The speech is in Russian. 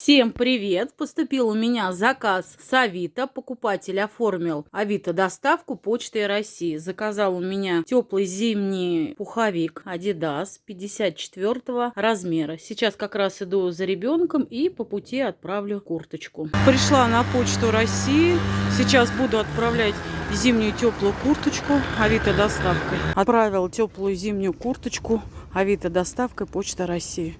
Всем привет! Поступил у меня заказ с Авито. Покупатель оформил Авито доставку почтой России. Заказал у меня теплый зимний пуховик Adidas 54 размера. Сейчас как раз иду за ребенком и по пути отправлю курточку. Пришла на почту России. Сейчас буду отправлять зимнюю теплую курточку Авито доставкой. Отправил теплую зимнюю курточку Авито доставкой Почта России.